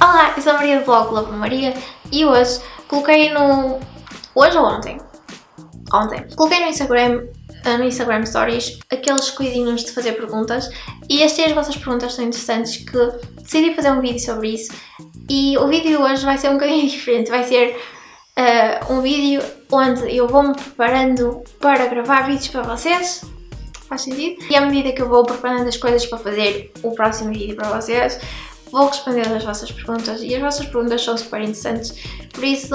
Olá, eu sou a Maria do blog Love Maria e hoje coloquei no... hoje ou ontem? Ontem. Coloquei no Instagram, eh, no Instagram Stories aqueles cuidinhos de fazer perguntas e achei as vossas perguntas tão interessantes que decidi fazer um vídeo sobre isso e o vídeo de hoje vai ser um bocadinho diferente, vai ser uh, um vídeo onde eu vou-me preparando para gravar vídeos para vocês faz sentido? E à medida que eu vou preparando as coisas para fazer o próximo vídeo para vocês, vou responder as vossas perguntas e as vossas perguntas são super interessantes, por isso,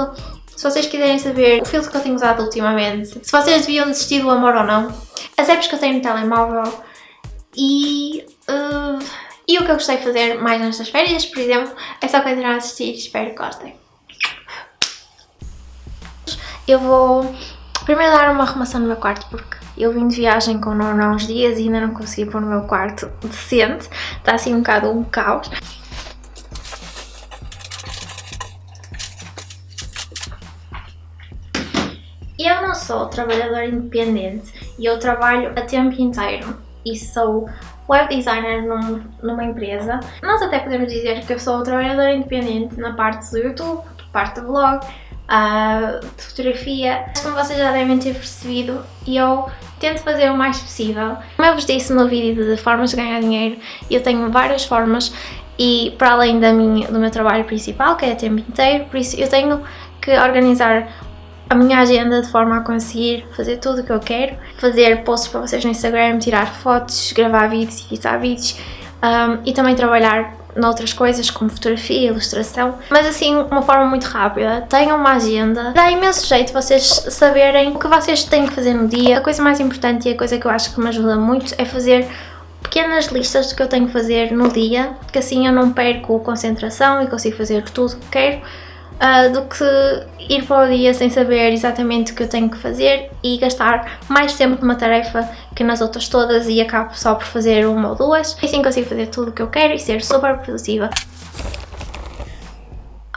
se vocês quiserem saber o filtro que eu tenho usado ultimamente, se vocês deviam desistir do amor ou não, as apps que eu tenho no telemóvel e... Uh, e o que eu gostei de fazer mais nestas férias, por exemplo, é só continuar a assistir espero que gostem. Eu vou primeiro dar uma arrumação no meu quarto porque eu vim de viagem com o Nuno há uns dias e ainda não consegui pôr no meu quarto decente. Está assim um bocado um caos. Sou trabalhadora independente e eu trabalho a tempo inteiro e sou web designer num, numa empresa. Nós até podemos dizer que eu sou trabalhadora independente na parte do YouTube, parte do blog, uh, de fotografia. Como vocês já devem ter percebido, eu tento fazer o mais possível. Como eu vos disse no vídeo de formas de ganhar dinheiro, eu tenho várias formas e para além da minha, do meu trabalho principal, que é a tempo inteiro, por isso eu tenho que organizar a minha agenda de forma a conseguir fazer tudo o que eu quero, fazer posts para vocês no Instagram, tirar fotos, gravar vídeos, editar vídeos. Um, e também trabalhar noutras coisas como fotografia, ilustração, mas assim, uma forma muito rápida. Tenham uma agenda, dá imenso jeito vocês saberem o que vocês têm que fazer no dia. A coisa mais importante e a coisa que eu acho que me ajuda muito é fazer pequenas listas do que eu tenho que fazer no dia, que assim eu não perco concentração e consigo fazer tudo o que quero uh, do que ir para o dia sem saber exatamente o que eu tenho que fazer e gastar mais tempo numa tarefa que nas outras todas e acabo só por fazer uma ou duas. Assim consigo fazer tudo o que eu quero e ser super produtiva.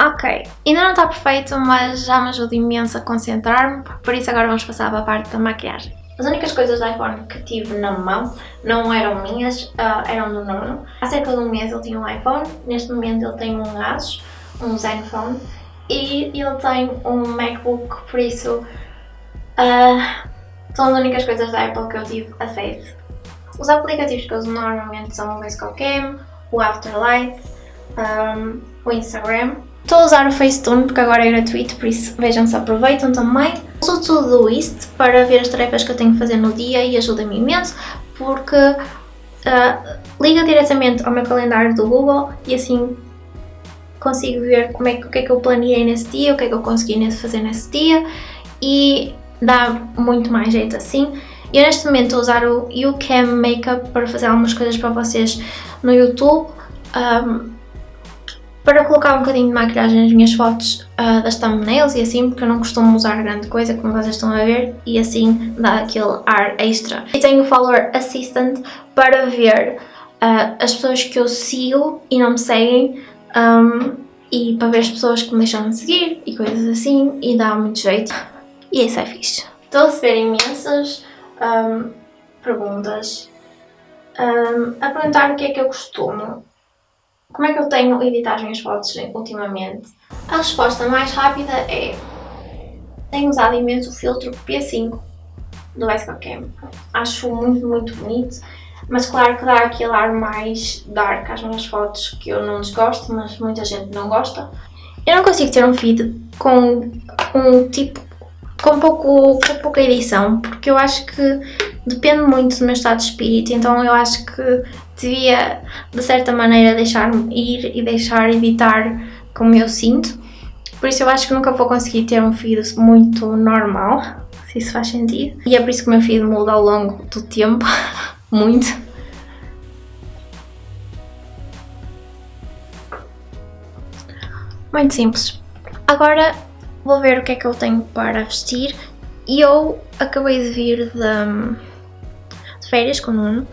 Ok, ainda não está perfeito, mas já me ajuda imenso a concentrar-me, por isso agora vamos passar para a parte da maquiagem. As únicas coisas do iPhone que tive na mão não eram minhas, uh, eram do Nuno. Há cerca de um mês ele tinha um iPhone, neste momento ele tem um Asus, um Zenfone, e ele tem um MacBook, por isso uh, são as únicas coisas da Apple que eu tive acesso. Os aplicativos que eu uso normalmente são o VSCOCAM, o Afterlight, um, o Instagram. Estou a usar o Facetune porque agora é gratuito, por isso vejam se aproveitam também. Uso tudo isto para ver as tarefas que eu tenho que fazer no dia e ajuda-me imenso porque uh, liga diretamente ao meu calendário do Google e assim consigo ver como é, o que é que eu planeei nesse dia, o que é que eu consegui fazer nesse dia e dá muito mais jeito assim. Eu neste momento estou a usar o YouCam Makeup para fazer algumas coisas para vocês no YouTube. Um, para colocar um bocadinho de maquilhagem nas minhas fotos uh, das thumbnails e assim, porque eu não costumo usar grande coisa, como vocês estão a ver, e assim dá aquele ar extra. E tenho o Follower Assistant para ver uh, as pessoas que eu sigo e não me seguem, um, e para ver as pessoas que me deixam de seguir e coisas assim, e dá muito jeito. E isso é fixe. Estou a receber imensas um, perguntas um, a perguntar o que é que eu costumo. Como é que eu tenho editado as minhas fotos ultimamente? A resposta mais rápida é tenho usado imenso o filtro P5 do Cam. Acho muito, muito bonito mas claro que dá aquele ar mais dark às minhas fotos que eu não desgosto, mas muita gente não gosta. Eu não consigo ter um feed com um tipo, com, pouco, com pouca edição, porque eu acho que depende muito do meu estado de espírito, então eu acho que devia, de certa maneira, deixar-me ir e deixar editar como eu sinto. Por isso eu acho que nunca vou conseguir ter um feed muito normal, se isso faz sentido. E é por isso que o meu feed muda ao longo do tempo. muito. Muito simples. Agora vou ver o que é que eu tenho para vestir e eu acabei de vir de, de férias com o Nuno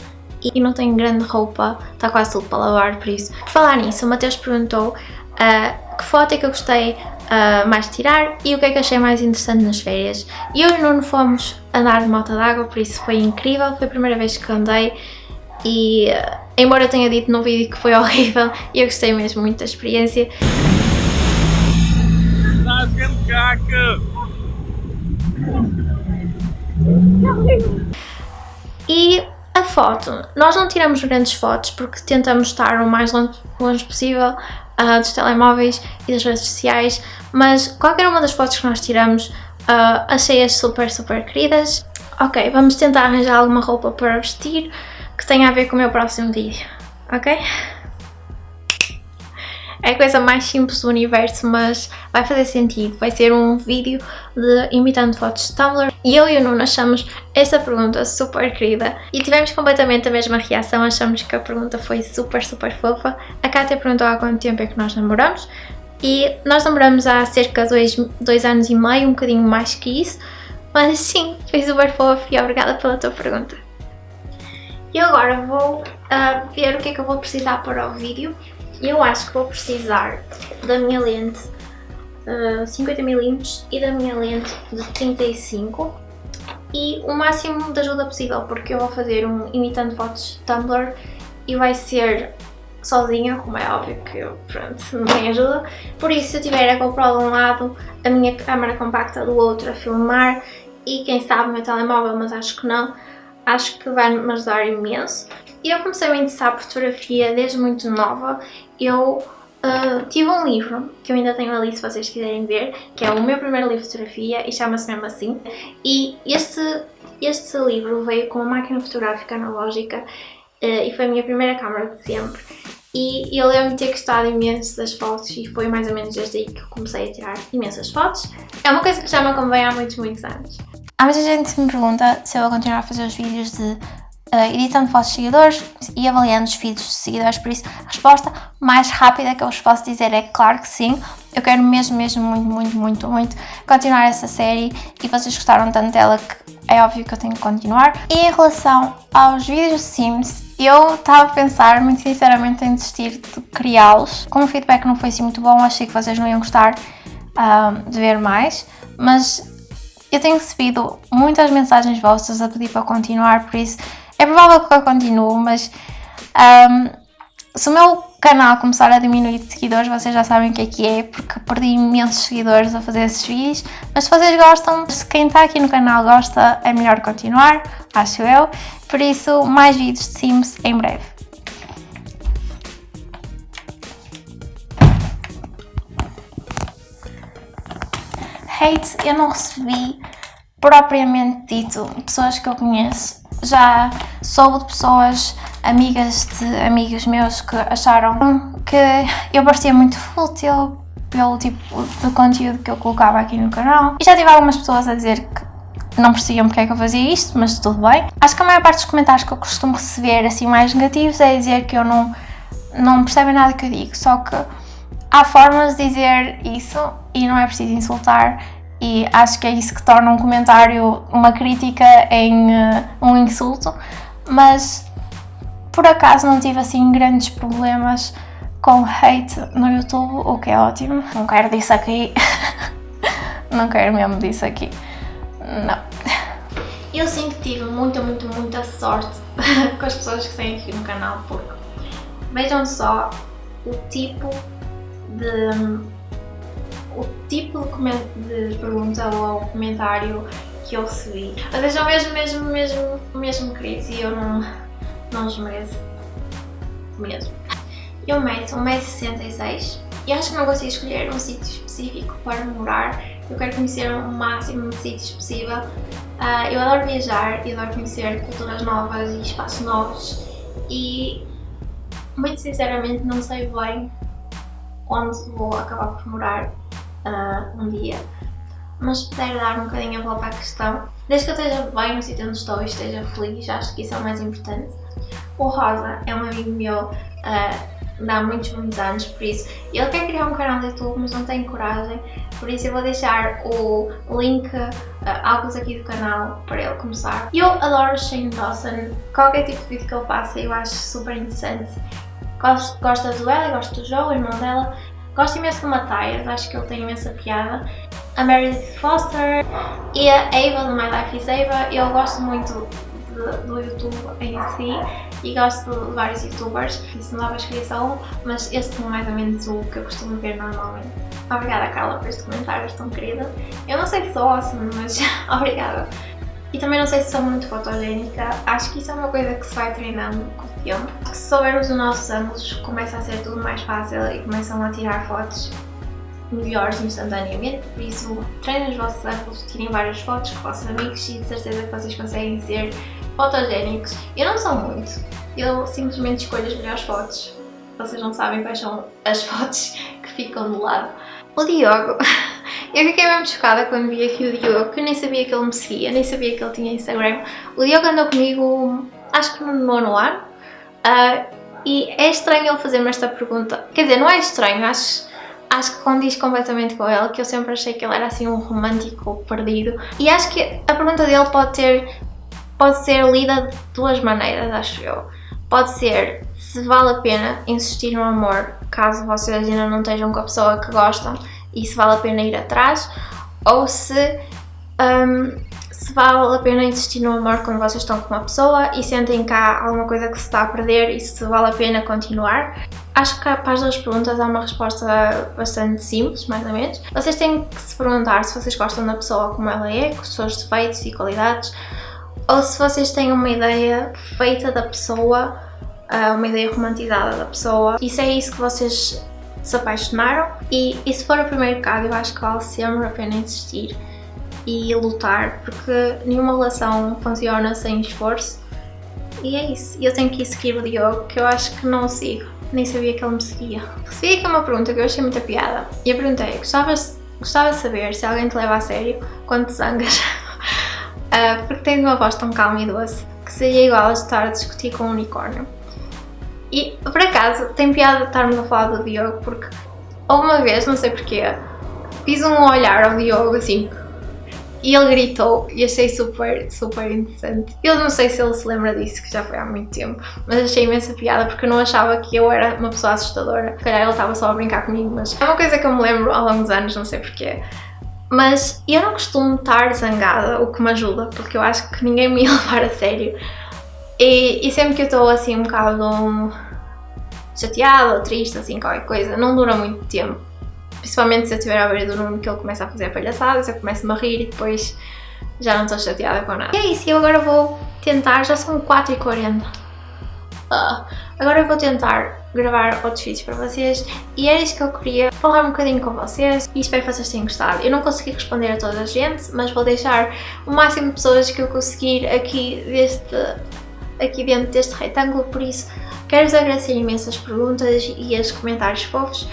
e não tenho grande roupa, está quase tudo para lavar, por isso. Por falar nisso, o Mateus perguntou uh, que foto é que eu gostei uh, mais de tirar e o que é que achei mais interessante nas férias. E eu e o Nuno fomos andar de moto d'água, por isso foi incrível, foi a primeira vez que andei e uh, embora eu tenha dito no vídeo que foi horrível, eu gostei mesmo muito da experiência. E a foto, nós não tiramos grandes fotos porque tentamos estar o mais longe, longe possível uh, dos telemóveis e das redes sociais, mas qualquer uma das fotos que nós tiramos uh, achei-as super, super queridas. Ok, vamos tentar arranjar alguma roupa para vestir que tenha a ver com o meu próximo vídeo, ok? É a coisa mais simples do universo, mas vai fazer sentido. Vai ser um vídeo de imitando fotos de Tumblr. E eu e o Nuno achamos esta pergunta super querida. E tivemos completamente a mesma reação, achamos que a pergunta foi super, super fofa. A Kátia perguntou há quanto tempo é que nós namoramos. E nós namoramos há cerca de dois, dois anos e meio, um bocadinho mais que isso. Mas sim, foi super fofo e obrigada pela tua pergunta. E agora vou uh, ver o que é que eu vou precisar para o vídeo. Eu acho que vou precisar da minha lente uh, 50mm e da minha lente de 35 e o máximo de ajuda possível porque eu vou fazer um imitando fotos Tumblr e vai ser sozinha, como é óbvio que eu, pronto, não tenho ajuda. Por isso, se eu tiver a GoPro de um lado, a minha câmera compacta do outro a filmar e quem sabe o meu telemóvel, mas acho que não, acho que vai me ajudar imenso. Eu comecei a me interessar por fotografia desde muito nova. Eu uh, tive um livro, que eu ainda tenho ali se vocês quiserem ver, que é o meu primeiro livro de fotografia e chama-se mesmo assim. E este, este livro veio com uma máquina fotográfica analógica uh, e foi a minha primeira câmera de sempre. E eu lembro-me de ter gostado imenso das fotos e foi mais ou menos desde aí que comecei a tirar imensas fotos. É uma coisa que já me acompanha há muitos, muitos anos. Há muita gente que me pergunta se eu vou continuar a fazer os vídeos de editando fotos de seguidores e avaliando os feeds de seguidores, por isso a resposta mais rápida que eu vos posso dizer é claro que sim. Eu quero mesmo, mesmo, muito, muito, muito, muito continuar essa série e vocês gostaram tanto dela que é óbvio que eu tenho que continuar. E em relação aos vídeos de Sims, eu estava a pensar, muito sinceramente, em desistir de criá-los. Como o feedback não foi assim muito bom, achei que vocês não iam gostar uh, de ver mais, mas eu tenho recebido muitas mensagens vossas a pedir para continuar, por isso é provável que eu continue, mas um, se o meu canal começar a diminuir de seguidores, vocês já sabem o que é que é, porque perdi imensos seguidores a fazer esses vídeos, mas se vocês gostam, se quem está aqui no canal gosta, é melhor continuar, acho eu, por isso mais vídeos de Sims em breve. Hate eu não recebi propriamente dito pessoas que eu conheço já soube de pessoas, amigas de amigos meus que acharam que eu parecia muito fútil pelo tipo de conteúdo que eu colocava aqui no canal. E já tive algumas pessoas a dizer que não percebiam porque é que eu fazia isto, mas tudo bem. Acho que a maior parte dos comentários que eu costumo receber assim mais negativos é dizer que eu não, não percebem nada que eu digo, só que há formas de dizer isso e não é preciso insultar e acho que é isso que torna um comentário, uma crítica em uh, um insulto, mas por acaso não tive assim grandes problemas com hate no YouTube, o que é ótimo. Não quero disso aqui, não quero mesmo disso aqui, não. Eu sim que tive muita, muita, muita sorte com as pessoas que têm aqui no canal, porque vejam só o tipo de o tipo de, de pergunta ou comentário que eu recebi. Mas são mesmo, mesmo, mesmo, mesmo queridos e eu não, não os mereço mesmo. Eu meço 1,66m e acho que não consigo escolher um sítio específico para morar. Eu quero conhecer o máximo de sítios possível. Uh, eu adoro viajar e adoro conhecer culturas novas e espaços novos e muito sinceramente não sei bem onde vou acabar por morar uh, um dia. Mas puder dar um bocadinho a volta à questão, desde que eu esteja bem no sítio onde estou e esteja feliz, acho que isso é o mais importante. O Rosa é um amigo meu uh, de há muitos, muitos anos, por isso ele quer criar um canal de YouTube, mas não tem coragem, por isso eu vou deixar o link, uh, alguns aqui do canal para ele começar. Eu adoro Shane Dawson, qualquer tipo de vídeo que ele faça eu acho super interessante. Gosto, gosto da Zoela, gosto do Joe, o irmão dela, Gosto imenso do Matthias, acho que ele tem imensa piada. A Meredith Foster e a Ava do My Life is Ava. Eu gosto muito do YouTube em si e gosto de vários youtubers, isso não dá para escolher só um, mas este é mais ou menos o que eu costumo ver normalmente. Obrigada Carla por este comentário tão querida. Eu não sei se sou awesome, mas obrigada. E também não sei se sou muito fotogénica, acho que isso é uma coisa que se vai treinando Se soubermos os nossos ângulos, começa a ser tudo mais fácil e começam a tirar fotos melhores instantaneamente, por isso treinem os vossos ângulos, tirem várias fotos com vossos amigos e de certeza que vocês conseguem ser fotogénicos. Eu não sou muito, eu simplesmente escolho as melhores fotos. Vocês não sabem quais são as fotos que ficam do lado. O Diogo, eu fiquei mesmo chocada quando vi aqui o Diogo, que eu nem sabia que ele me seguia, nem sabia que ele tinha Instagram. O Diogo andou comigo, acho que no nono ano, uh, e é estranho ele fazer-me esta pergunta. Quer dizer, não é estranho, acho acho que condiz completamente com ele, que eu sempre achei que ele era assim um romântico perdido. E acho que a pergunta dele pode ter pode ser lida de duas maneiras, acho eu. Pode ser se vale a pena insistir no amor caso vocês ainda não estejam com a pessoa que gostam e se vale a pena ir atrás, ou se, um, se vale a pena insistir no amor quando vocês estão com uma pessoa e sentem cá alguma coisa que se está a perder e se vale a pena continuar. Acho que para as duas perguntas há uma resposta bastante simples, mais ou menos. Vocês têm que se perguntar se vocês gostam da pessoa como ela é, com os seus defeitos e qualidades, ou se vocês têm uma ideia feita da pessoa, ah, uma ideia romantizada da pessoa, e se é isso que vocês se apaixonaram, e, e se for o primeiro caso, eu acho que vale sempre a pena insistir e lutar, porque nenhuma relação funciona sem esforço, e é isso. Eu tenho que ir seguir o Diogo, que eu acho que não sigo, nem sabia que ele me seguia. Recebi aqui uma pergunta que eu achei muita piada, e eu perguntei, gostava, gostava de saber se alguém te leva a sério quando te zangas? uh, porque tem uma voz tão calma e doce que seria igual a estar a discutir com um unicórnio. E, por acaso, tem piada estarmos a falar do Diogo porque uma vez, não sei porquê, fiz um olhar ao Diogo assim e ele gritou e achei super, super interessante. Eu não sei se ele se lembra disso, que já foi há muito tempo, mas achei imensa piada porque eu não achava que eu era uma pessoa assustadora. Se calhar ele estava só a brincar comigo, mas é uma coisa que eu me lembro ao longo dos anos, não sei porquê. Mas eu não costumo estar zangada, o que me ajuda, porque eu acho que ninguém me ia levar a sério. E, e sempre que eu estou assim um bocado chateada ou triste, assim, qualquer coisa, não dura muito tempo. Principalmente se eu estiver à beira do Nuno que ele começa a fazer palhaçadas, eu começo-me a rir e depois já não estou chateada com nada. E é isso, eu agora vou tentar, já são 4h40. Uh, agora eu vou tentar gravar outros vídeos para vocês e era isso que eu queria falar um bocadinho com vocês e espero que vocês tenham gostado. Eu não consegui responder a toda a gente, mas vou deixar o máximo de pessoas que eu conseguir aqui, deste, aqui dentro deste retângulo, por isso quero-vos agradecer imensas perguntas e os comentários fofos.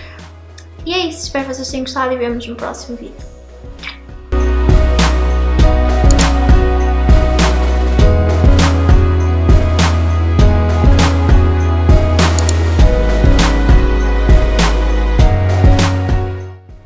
E é isso, espero que vocês tenham gostado e vemos no próximo vídeo.